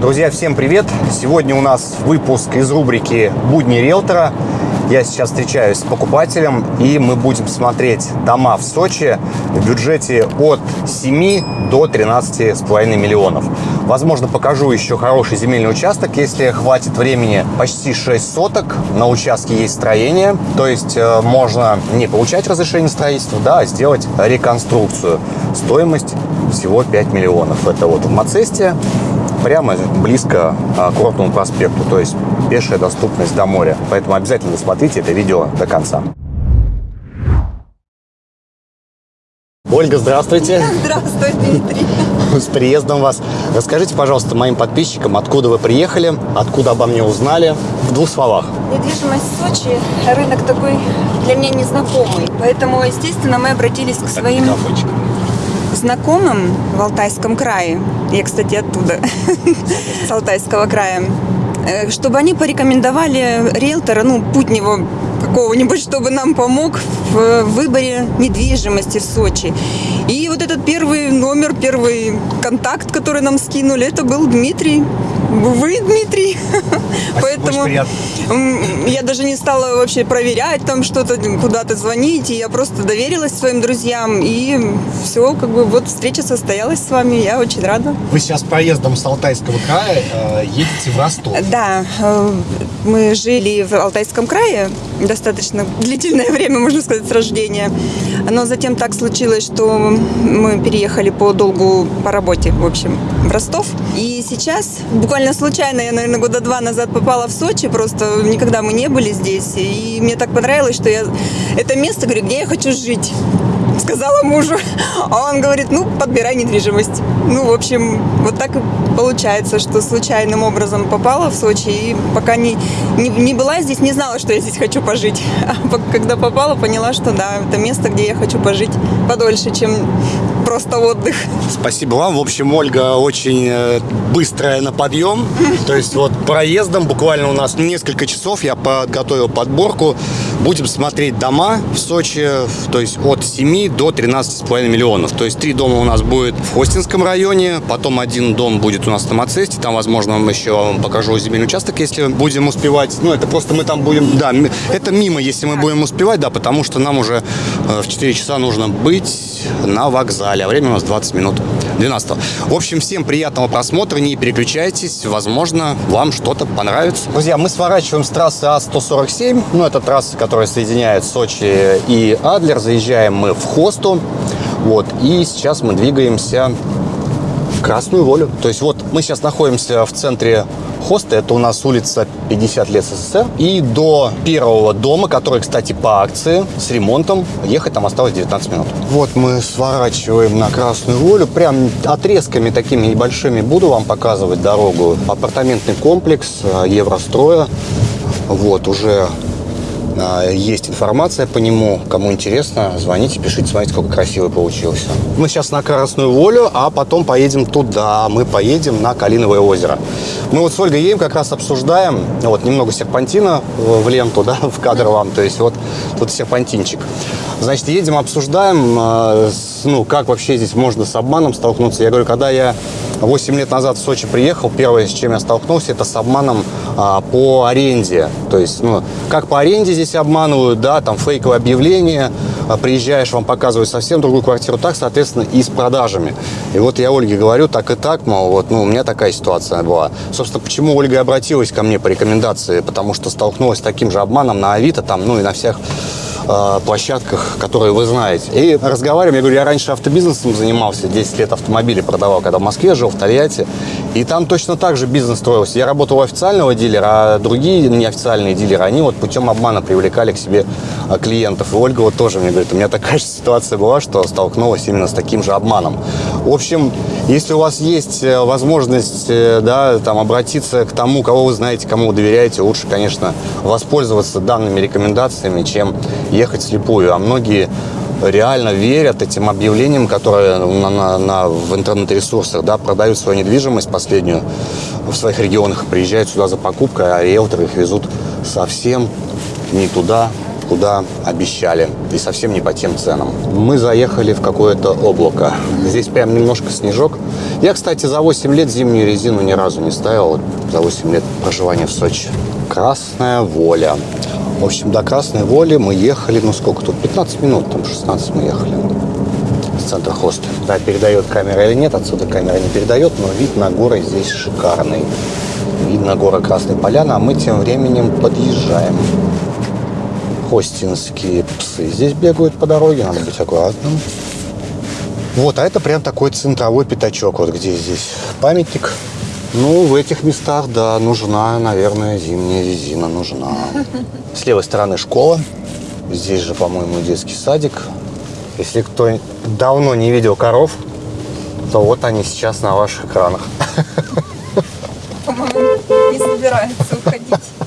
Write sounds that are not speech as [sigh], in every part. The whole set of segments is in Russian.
Друзья, всем привет! Сегодня у нас выпуск из рубрики «Будни риэлтора». Я сейчас встречаюсь с покупателем, и мы будем смотреть дома в Сочи в бюджете от 7 до 13,5 миллионов. Возможно, покажу еще хороший земельный участок, если хватит времени. Почти 6 соток, на участке есть строение, то есть э, можно не получать разрешение строительства, да, а сделать реконструкцию. Стоимость всего 5 миллионов. Это вот в Мацесте, прямо близко а, к Курортному проспекту, то есть пешая доступность до моря. Поэтому обязательно досмотрите это видео до конца. Ольга, здравствуйте. Здравствуй, Дмитрий. С приездом вас. Расскажите, пожалуйста, моим подписчикам, откуда вы приехали, откуда обо мне узнали, в двух словах. Недвижимость в Сочи, рынок такой для меня незнакомый. Поэтому, естественно, мы обратились к своим знакомым в Алтайском крае. Я, кстати, оттуда, [laughs] с Алтайского края. Э, чтобы они порекомендовали риэлтора, ну, путнего какого-нибудь, чтобы нам помог в выборе недвижимости в Сочи. И вот этот первый номер, первый контакт, который нам скинули, это был Дмитрий. Вы, Дмитрий. Поэтому я даже не стала вообще проверять там что-то, куда-то звонить. И я просто доверилась своим друзьям. И все, как бы вот встреча состоялась с вами. Я очень рада. Вы сейчас проездом с Алтайского края э, едете в Ростов. Да, э, мы жили в Алтайском крае достаточно длительное [laughs] время, можно сказать, с рождения. Но затем так случилось, что мы переехали по долгу по работе, в общем, в Ростов. И сейчас, буквально случайно, я, наверное, года два назад попала в Сочи, просто никогда мы не были здесь. И мне так понравилось, что я это место, говорю, где я хочу жить [laughs] сказала мужу. А он говорит, ну, подбирай недвижимость. Ну, в общем, вот так и получается, что случайным образом попала в Сочи и пока не, не, не была здесь, не знала, что я здесь хочу пожить. [laughs] А когда попала, поняла, что да, это место, где я хочу пожить подольше, чем просто отдых. Спасибо вам. В общем, Ольга очень э, быстрая на подъем. [laughs] То есть вот проездом буквально у нас несколько часов я подготовил подборку. Будем смотреть дома в Сочи, то есть от 7 до 13,5 миллионов. То есть три дома у нас будет в Хостинском районе, потом один дом будет у нас на Мацесте, там, возможно, вам еще вам покажу земельный участок, если будем успевать. Ну, это просто мы там будем, да, это мимо, если мы будем успевать, да, потому что нам уже э, в 4 часа нужно быть на вокзале а время у нас 20 минут 12 В общем, всем приятного просмотра, не переключайтесь, возможно, вам что-то понравится. Друзья, мы сворачиваем с трассы А147, ну, это трасса, которая соединяет Сочи и Адлер, заезжаем мы в Хосту, вот, и сейчас мы двигаемся в Красную Волю. То есть вот мы сейчас находимся в центре Хоста, это у нас улица 50 лет СССР. И до первого дома, который, кстати, по акции, с ремонтом, ехать там осталось 19 минут. Вот мы сворачиваем на Красную Волю. Прям отрезками такими небольшими буду вам показывать дорогу. Апартаментный комплекс э, Евростроя. Вот, уже есть информация по нему. Кому интересно, звоните, пишите, смотрите, сколько красивый получился. Мы сейчас на Красную Волю, а потом поедем туда. Мы поедем на Калиновое озеро. Мы вот с Ольгой едем, как раз обсуждаем. Вот немного серпантина в ленту, да, [laughs] в кадр вам. То есть вот тут серпантинчик. Значит, едем, обсуждаем, а, ну, как вообще здесь можно с обманом столкнуться. Я говорю, когда я 8 лет назад в Сочи приехал, первое, с чем я столкнулся, это с обманом а, по аренде. То есть, ну, как по аренде здесь обманывают, да, там фейковое объявление, а, приезжаешь, вам показывают совсем другую квартиру, так, соответственно, и с продажами. И вот я Ольге говорю, так и так, мол, вот, ну, у меня такая ситуация была. Собственно, почему Ольга обратилась ко мне по рекомендации? Потому что столкнулась с таким же обманом на Авито, там, ну, и на всех Э, площадках, которые вы знаете. И разговариваем, я говорю, я раньше автобизнесом занимался, 10 лет автомобили продавал, когда в Москве жил, в Тольятти. И там точно так же бизнес строился. Я работал у официального дилера, а другие неофициальные дилеры, они вот путем обмана привлекали к себе э, клиентов. И Ольга вот тоже мне говорит, у меня такая же ситуация была, что столкнулась именно с таким же обманом. В общем, если у вас есть э, возможность да, там, обратиться к тому, кого вы знаете, кому вы доверяете, лучше, конечно, воспользоваться данными рекомендациями, чем ехать слепую. А многие реально верят этим объявлениям, которые на, на, на, в интернет-ресурсах да, продают свою недвижимость последнюю в своих регионах, приезжают сюда за покупкой, а риэлторы их везут совсем не туда, куда обещали. И совсем не по тем ценам. Мы заехали в какое-то облако. Здесь прям немножко снежок. Я, кстати, за 8 лет зимнюю резину ни разу не ставил. За 8 лет проживания в Сочи. Красная воля. В общем, до Красной Воли мы ехали, ну сколько тут, 15 минут, там 16 мы ехали с центра хоста. Да, передает камера или нет, отсюда камера не передает, но вид на горы здесь шикарный. Видно горы Красной Поляны, а мы тем временем подъезжаем. Хостинские псы здесь бегают по дороге, надо быть аккуратным. Вот, а это прям такой центровой пятачок, вот где здесь памятник. Ну, в этих местах, да, нужна, наверное, зимняя резина нужна. [laughs] С левой стороны школа. Здесь же, по-моему, детский садик. Если кто давно не видел коров, то вот они сейчас на ваших экранах. По-моему, не собирается уходить.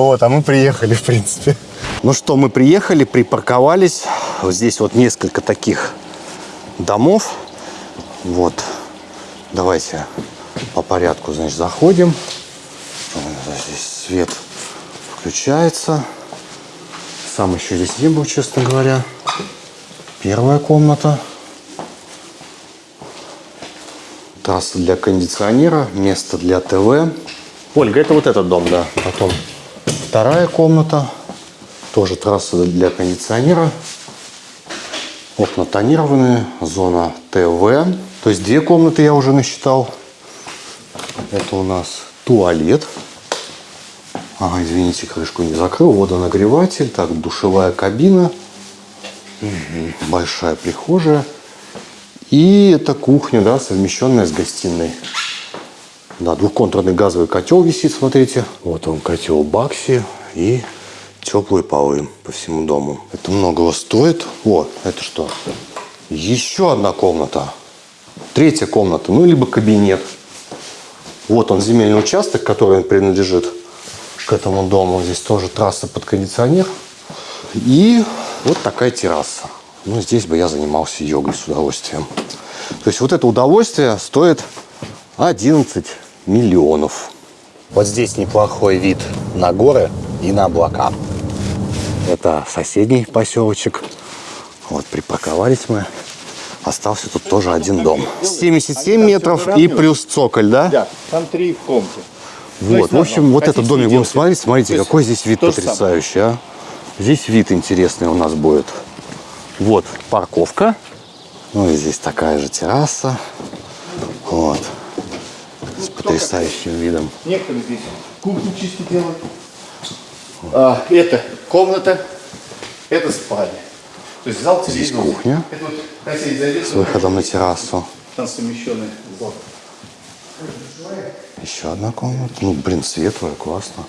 Вот, а мы приехали, в принципе. Ну что, мы приехали, припарковались. Вот здесь вот несколько таких домов. Вот. Давайте по порядку, значит, заходим. Здесь свет включается. Сам еще здесь не был, честно говоря. Первая комната. Трасса для кондиционера, место для ТВ. Ольга, это вот этот дом, да. Потом вторая комната. Тоже трасса для кондиционера. Окна тонированные, зона ТВ. То есть две комнаты я уже насчитал. Это у нас туалет. Ага, извините, крышку не закрыл. Водонагреватель. Так, душевая кабина. Угу. Большая прихожая. И это кухня, да, совмещенная с гостиной. Да, двухконтурный газовый котел висит, смотрите. Вот он, котел Бакси. И теплые полы по всему дому. Это многого стоит. О, это что? Еще одна комната. Третья комната, ну, либо кабинет. Вот он, земельный участок, который принадлежит к этому дому. Здесь тоже трасса под кондиционер. И вот такая терраса. Ну, здесь бы я занимался йогой с удовольствием. То есть вот это удовольствие стоит 11 миллионов. Вот здесь неплохой вид на горы и на облака. Это соседний поселочек. Вот припарковались мы. Остался тут тоже один дом. 77 метров и плюс цоколь, да? Да, там три комнаты. Вот, в общем, вот этот домик будем смотреть. Смотрите, какой здесь вид потрясающий, а. Здесь вид интересный у нас будет. Вот парковка. Ну и здесь такая же терраса. Вот. Потрясающим видом. Некоторые здесь кухню чисто делают. А, это комната, это спальня. То есть зал Здесь телевизора. кухня. Это вот, зайдет, С выходом на террасу. там совмещенный зал. Еще одна комната. Ну, блин, светлая, классно.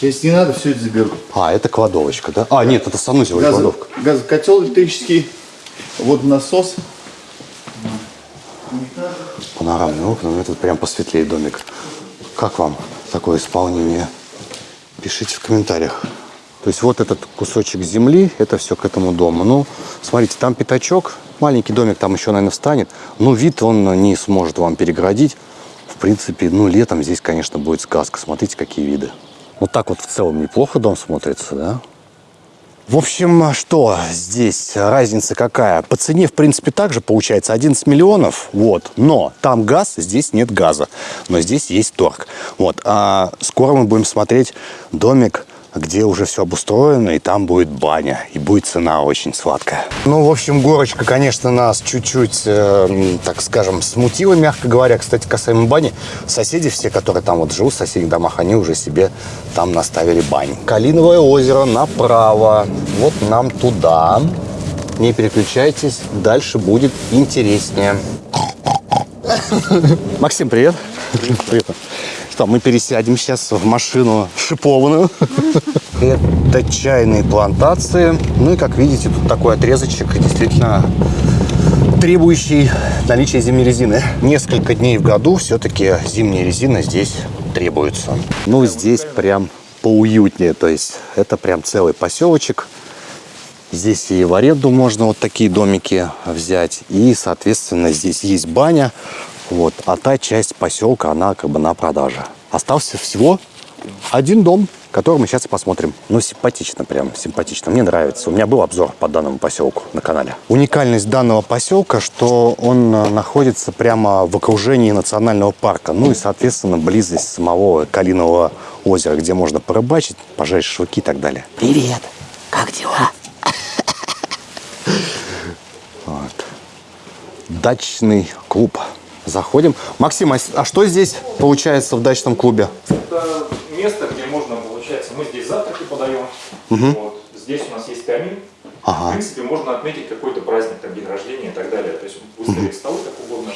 Если не надо, все это заберу. А, это кладовочка, да? А, нет, это санузел и Газо- кладовка. газокотел электрический, вот насос. Панорамные окна, ну этот прям посветлее домик. Как вам такое исполнение? Пишите в комментариях. То есть вот этот кусочек земли, это все к этому дому. Ну, смотрите, там пятачок, маленький домик там еще, наверное, встанет. Но вид он не сможет вам переградить. В принципе, ну, летом здесь, конечно, будет сказка. Смотрите, какие виды. Вот так вот в целом неплохо дом смотрится, да? В общем, что здесь разница какая? По цене, в принципе, также получается 11 миллионов, вот. Но там газ, здесь нет газа, но здесь есть торг. Вот. А скоро мы будем смотреть домик, где уже все обустроено, и там будет баня, и будет цена очень сладкая. Ну, в общем, горочка, конечно, нас чуть-чуть, э, так скажем, смутила, мягко говоря. Кстати, касаемо бани, соседи все, которые там вот живут в соседних домах, они уже себе там наставили бань. Калиновое озеро направо, вот нам туда. Не переключайтесь, дальше будет интереснее. Максим, привет. Привет. Что, мы пересядем сейчас в машину шипованную. [laughs] Это чайные плантации. Ну и, как видите, тут такой отрезочек, действительно требующий наличия зимней резины. Несколько дней в году все-таки зимняя резина здесь требуется. Ну, здесь прям поуютнее. То есть это прям целый поселочек. Здесь и в аренду можно вот такие домики взять. И, соответственно, здесь есть баня. Вот. А та часть поселка, она как бы на продаже. Остался всего один дом. который мы сейчас и посмотрим. Ну, симпатично прям, симпатично. Мне нравится. У меня был обзор по данному поселку на канале. Уникальность данного поселка, что он э, находится прямо в окружении национального парка. Ну и, соответственно, близость самого Калинового озера, где можно порыбачить, пожарить шашлыки и так далее. Привет, как дела? Вот. Дачный клуб. Заходим. Максим, а а что здесь получается в дачном клубе? Это место, где можно, получается, мы здесь завтраки подаем. Вот. Здесь у нас есть камин. Ага. В принципе, можно отметить какой-то праздник, там, день рождения и так далее. То есть выставить столы как угодно.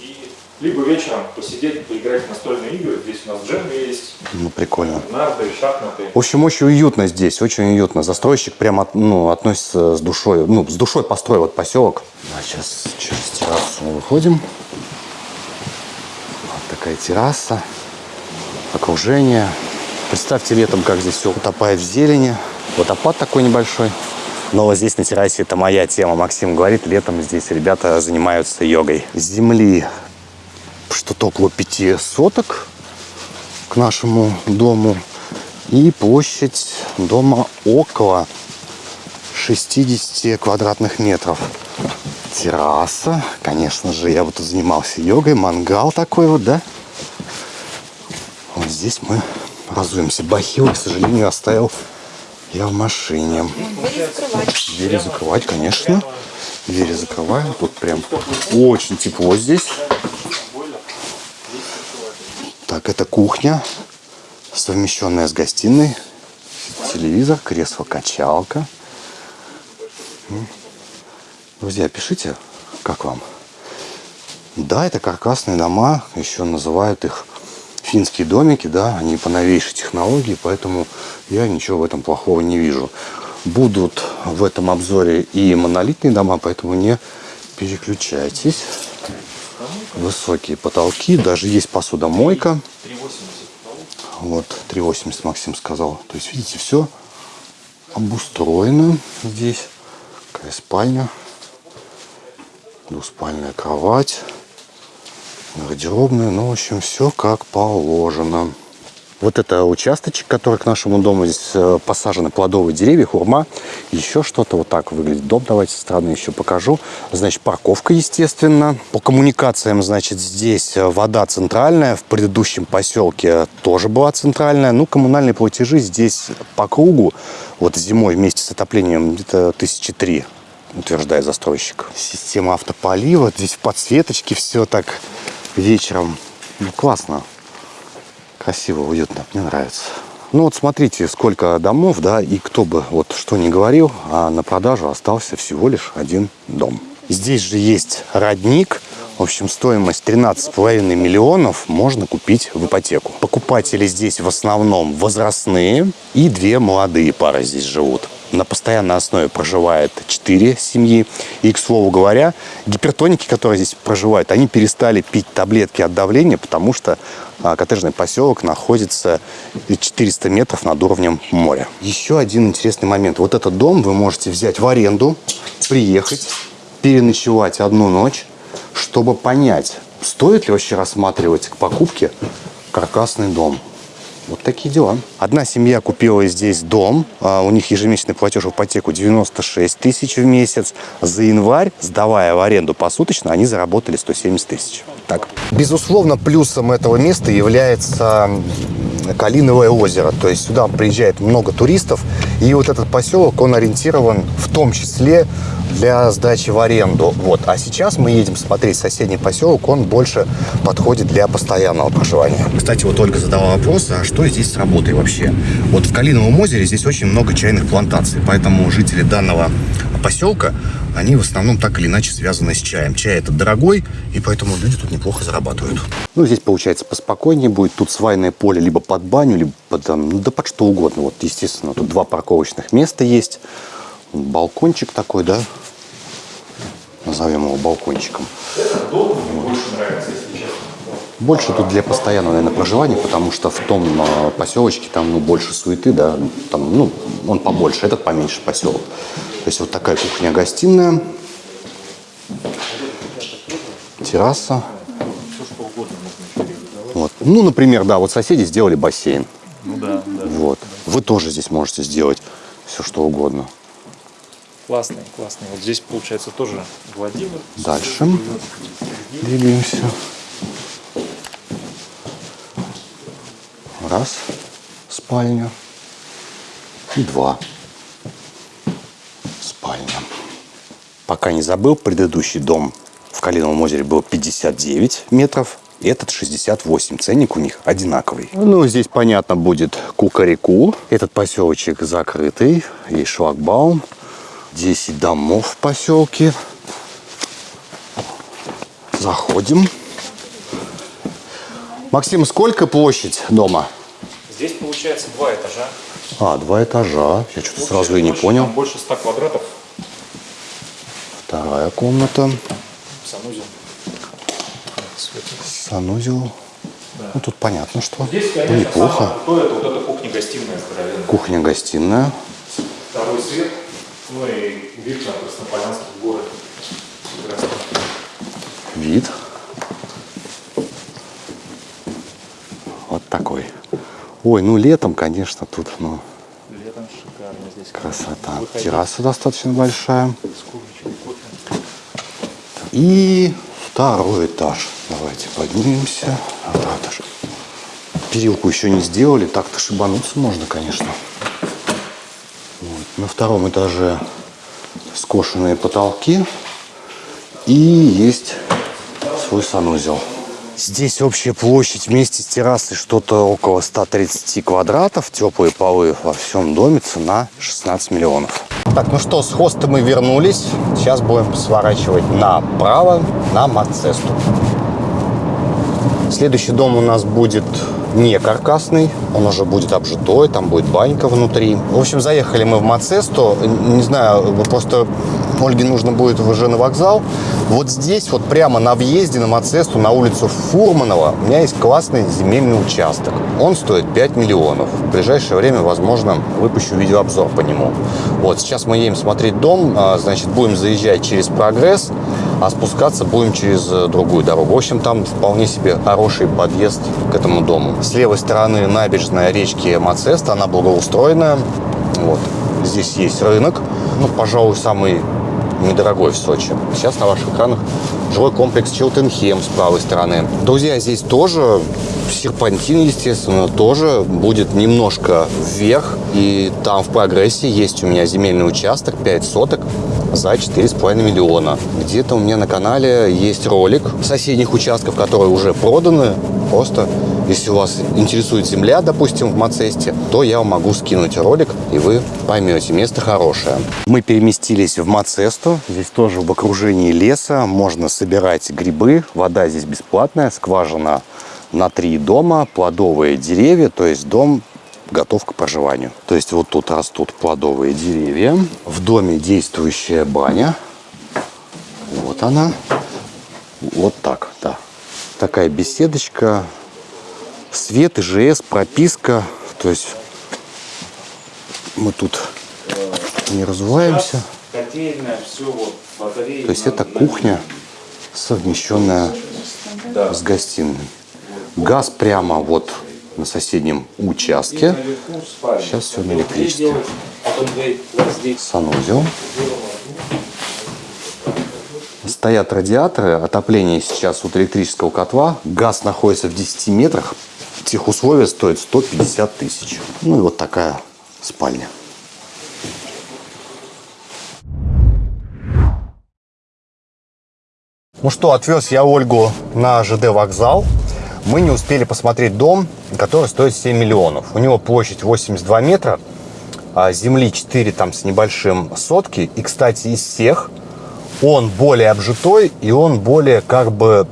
И либо вечером посидеть, поиграть в настольные игры. Здесь у нас джем есть, Ну, прикольно. нарды, шахматы. В общем, очень уютно здесь, очень уютно. Застройщик прямо ну, относится с душой, ну, с душой построил этот поселок. А сейчас через террасу выходим. Такая терраса, окружение. Представьте летом, как здесь все утопает в зелени. Водопад такой небольшой. Но вот здесь на террасе это моя тема. Максим говорит, летом здесь ребята занимаются йогой. Земли что-то около пяти соток к нашему дому. И площадь дома около 60 квадратных метров. Терраса. Конечно же, я вот тут занимался йогой. Мангал такой вот, да? Здесь мы разуемся. Бахилы, к сожалению, оставил я в машине. Двери закрывать, конечно. Двери закрываем. Тут прям очень тепло здесь. Так, это кухня, совмещенная с гостиной. Телевизор, кресло-качалка. М. Друзья, пишите, как вам. Да, это каркасные дома, еще называют их финские домики, да, они по новейшей технологии, поэтому я ничего в этом плохого не вижу. Будут в этом обзоре и монолитные дома, поэтому не переключайтесь. Высокие потолки, даже есть посудомойка. 3,80 Вот, 3,80 Максим сказал. То есть, видите, все обустроено здесь. Такая спальня. Двуспальная кровать. Гардеробная. Ну, в общем, все как положено. Вот это участочек, который к нашему дому. Здесь э, посажены плодовые деревья, хурма. Еще что-то вот так выглядит дом. Давайте стороны еще покажу. Значит, парковка, естественно. По коммуникациям, значит, здесь э, вода центральная. В предыдущем поселке тоже была центральная. Ну, коммунальные платежи здесь по кругу. Вот зимой вместе с отоплением где-то тысячи три утверждает застройщик. Система автополива. Здесь в подсветочке все так вечером. Ну, классно. Красиво, уютно, мне нравится. Ну вот смотрите, сколько домов, да, и кто бы вот что ни говорил, а на продажу остался всего лишь один дом. Здесь же есть родник, в общем, стоимость 13,5 миллионов можно купить в ипотеку. Покупатели здесь в основном возрастные и две молодые пары здесь живут. На постоянной основе проживает 4 семьи. И, к слову говоря, гипертоники, которые здесь проживают, они перестали пить таблетки от давления, потому что а, коттеджный поселок находится 400 метров над уровнем моря. Еще один интересный момент. Вот этот дом вы можете взять в аренду, приехать, переночевать одну ночь, чтобы понять, стоит ли вообще рассматривать к покупке каркасный дом. Вот такие дела. Одна семья купила здесь дом. а, У них ежемесячный платеж в ипотеку 96 тысяч в месяц. За январь, сдавая в аренду посуточно, они заработали 170 тысяч. Так. Безусловно, плюсом этого места является Калиновое озеро. То есть сюда приезжает много туристов. И вот этот поселок, он ориентирован в том числе для сдачи в аренду. Вот. А сейчас мы едем смотреть соседний поселок. Он больше подходит для постоянного проживания. Кстати, вот Ольга задала вопрос, а что здесь с работой вообще? Вот в Калиновом озере здесь очень много чайных плантаций. Поэтому жители данного поселка, они в основном так или иначе связаны с чаем. Чай этот дорогой, и поэтому люди тут неплохо зарабатывают. Ну, здесь получается поспокойнее будет. Тут свайное поле либо под баню, либо под, там, ну, да под что угодно. Вот, естественно, тут два парковочных места есть. Балкончик такой, да? Назовем его балкончиком. Дом мне больше нравится, если честно. Больше тут для постоянного, наверное, проживания, потому что в том э, поселочке там ну, больше суеты, да, там, ну, он побольше, этот поменьше поселок. То есть вот такая кухня-гостиная, терраса. Вот. Ну, например, да, вот соседи сделали бассейн. Ну да, да. Вот. Вы тоже здесь можете сделать все, что угодно. Классный, классный. Вот здесь, получается, тоже Владимир. Дальше двигаемся. Раз, спальня. И два, спальня. Пока не забыл, предыдущий дом в Калиновом озере был 59 метров. Этот 68. Ценник у них одинаковый. Ну, здесь понятно будет Кукареку. Этот поселочек закрытый. Есть шлагбаум. 10 домов в поселке. Заходим. Максим, сколько площадь дома? Здесь, получается, два этажа. А, два этажа. Я что-то сразу и не площадь понял. больше 100 квадратов. Вторая комната. Санузел. Санузел. Ну, тут понятно, что Здесь, ну, конечно, неплохо. самое крутое, это вот эта кухня-гостиная. Кухня-гостиная. Второй свет. Ну и вид на Краснополянский город. Прекрасно. Вид. Вот такой. Ой, ну летом, конечно, тут ну, Летом шикарно здесь. красота. Выходить Терраса достаточно большая. с курочкой, кофе. И второй этаж. Давайте поднимемся. Второй этаж. Перилку еще не сделали. Так-то шибануться можно, конечно. На втором этаже скошенные потолки. И есть свой санузел. Здесь общая площадь вместе с террасой что-то около 130 квадратов. Теплые полы во всем доме. Цена 16 миллионов. Так, ну что, с хоста мы вернулись. Сейчас будем сворачивать направо на Мацесту. Следующий дом у нас будет не каркасный, он уже будет обжитой, там будет банька внутри. В общем, заехали мы в Мацесту. Не знаю, просто Ольге нужно будет уже на вокзал. Вот здесь, вот прямо на въезде на Мацесту, на улицу Фурманова, у меня есть классный земельный участок. Он стоит 5 миллионов. В ближайшее время, возможно, выпущу видеообзор по нему. Вот, сейчас мы едем смотреть дом, а, значит, будем заезжать через прогресс, а спускаться будем через э, другую дорогу. В общем, там вполне себе хороший подъезд к этому дому. С левой стороны набережная речки Мацеста, она благоустроенная. Вот. Здесь есть рынок, ну, пожалуй, самый недорогой в Сочи. Сейчас на ваших экранах жилой комплекс Челтенхем с правой стороны. Друзья, здесь тоже серпантин, естественно, тоже будет немножко вверх. И там в прогрессе есть у меня земельный участок, 5 соток за 4,5 миллиона. Где-то у меня на канале есть ролик соседних участков, которые уже проданы. Просто, если у вас интересует земля, допустим, в Мацесте, то я вам могу скинуть ролик, и вы поймете, место хорошее. Мы переместились в Мацесту. Здесь тоже в окружении леса. Можно собирать грибы. Вода здесь бесплатная, скважина на три дома, плодовые деревья, то есть дом готов к проживанию. То есть вот тут растут плодовые деревья. В доме действующая баня. Вот она. Вот так, да. Такая беседочка. Свет, ИЖС, прописка. То есть мы тут не разуваемся. Котельная, все вот, батареи. То есть это кухня, совмещенная с гостиной. Газ прямо вот на соседнем участке. Сейчас все на электричестве. Санузел. Стоят радиаторы. Отопление сейчас от электрического котла. Газ находится в 10 метрах. Техусловия стоит 150 тысяч. Ну и вот такая спальня. Ну что, отвез я Ольгу на ЖД вокзал. Мы не успели посмотреть дом, который стоит 7 миллионов. У него площадь 82 метра, а земли 4 там с небольшим сотки. И, кстати, из всех он более обжитой и он более как бы,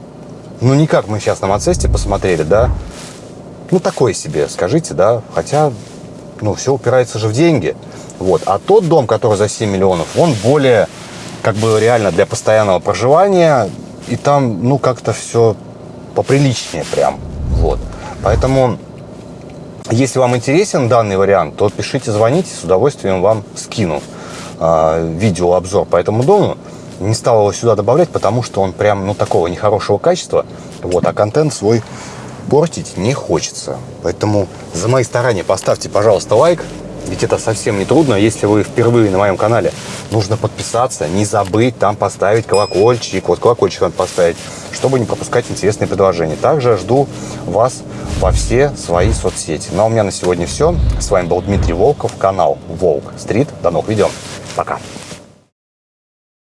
ну не как мы сейчас на Мацесте посмотрели, да, ну такой себе, скажите, да, хотя, ну все упирается же в деньги. Вот. А тот дом, который за 7 миллионов, он более как бы реально для постоянного проживания. И там, ну, как-то все поприличнее прям. Поэтому, если вам интересен данный вариант, то пишите, звоните, с удовольствием вам скину э, видеообзор по этому дому. Не стал его сюда добавлять, потому что он прям, ну, такого нехорошего качества. Вот, а контент свой портить не хочется. Поэтому за мои старания поставьте, пожалуйста, лайк. Ведь это совсем не трудно, если вы впервые на моем канале. Нужно подписаться, не забыть там поставить колокольчик. Вот колокольчик надо поставить, чтобы не пропускать интересные предложения. Также жду вас во все свои соцсети. Ну а у меня на сегодня все. С вами был Дмитрий Волков, канал Волк Стрит. До новых видео. Пока.